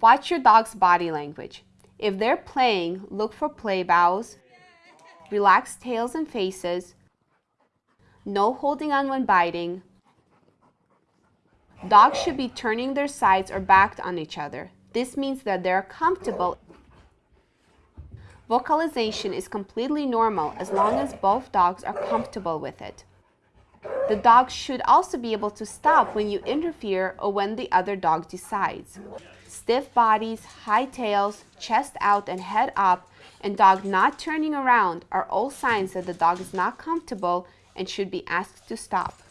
Watch your dog's body language. If they're playing, look for play bows, relaxed tails and faces, no holding on when biting. Dogs should be turning their sides or backed on each other. This means that they're comfortable. Vocalization is completely normal as long as both dogs are comfortable with it. The dog should also be able to stop when you interfere or when the other dog decides. Stiff bodies, high tails, chest out and head up, and dog not turning around are all signs that the dog is not comfortable and should be asked to stop.